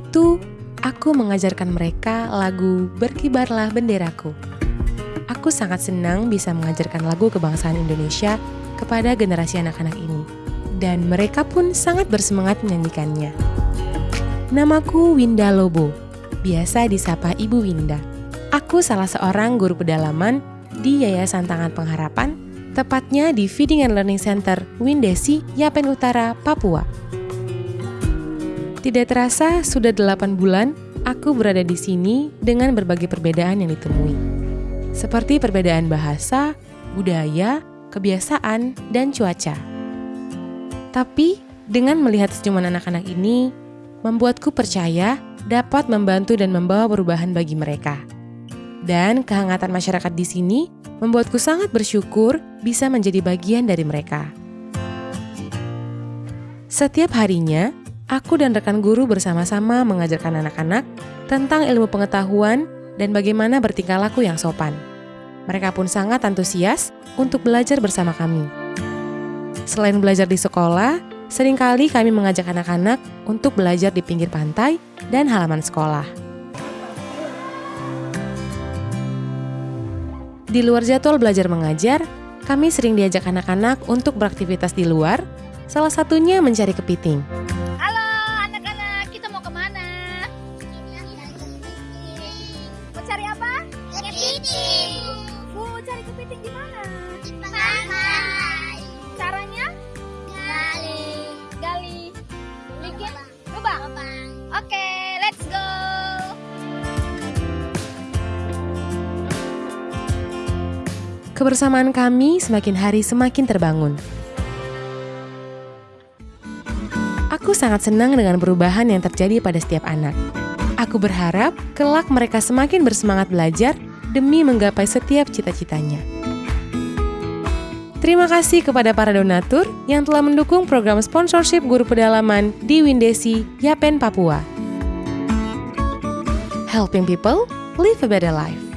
itu, aku mengajarkan mereka lagu Berkibarlah Benderaku. Aku sangat senang bisa mengajarkan lagu kebangsaan Indonesia kepada generasi anak-anak ini. Dan mereka pun sangat bersemangat menyanyikannya. Namaku Winda Lobo, biasa disapa Ibu Winda. Aku salah seorang guru pedalaman di Yayasan Tangan Pengharapan, tepatnya di Feeding and Learning Center Windesi, Yapen Utara, Papua. Tidak terasa, sudah 8 bulan aku berada di sini dengan berbagai perbedaan yang ditemui. Seperti perbedaan bahasa, budaya, kebiasaan, dan cuaca. Tapi, dengan melihat senyuman anak-anak ini, membuatku percaya dapat membantu dan membawa perubahan bagi mereka. Dan kehangatan masyarakat di sini membuatku sangat bersyukur bisa menjadi bagian dari mereka. Setiap harinya, aku dan rekan guru bersama-sama mengajarkan anak-anak tentang ilmu pengetahuan dan bagaimana bertingkah laku yang sopan. Mereka pun sangat antusias untuk belajar bersama kami. Selain belajar di sekolah, sering kali kami mengajak anak-anak untuk belajar di pinggir pantai dan halaman sekolah. Di luar jadwal belajar mengajar, kami sering diajak anak-anak untuk beraktivitas di luar, salah satunya mencari kepiting. Cari apa? Kepiting. Mau cari kepiting di mana? Pantai. Caranya? Gali. Gali. Bikin lubang. Oke, let's go. Kebersamaan kami semakin hari semakin terbangun. Aku sangat senang dengan perubahan yang terjadi pada setiap anak. Aku berharap kelak mereka semakin bersemangat belajar demi menggapai setiap cita-citanya. Terima kasih kepada para donatur yang telah mendukung program sponsorship guru pedalaman di Windesi, Yapen, Papua. Helping people live a better life.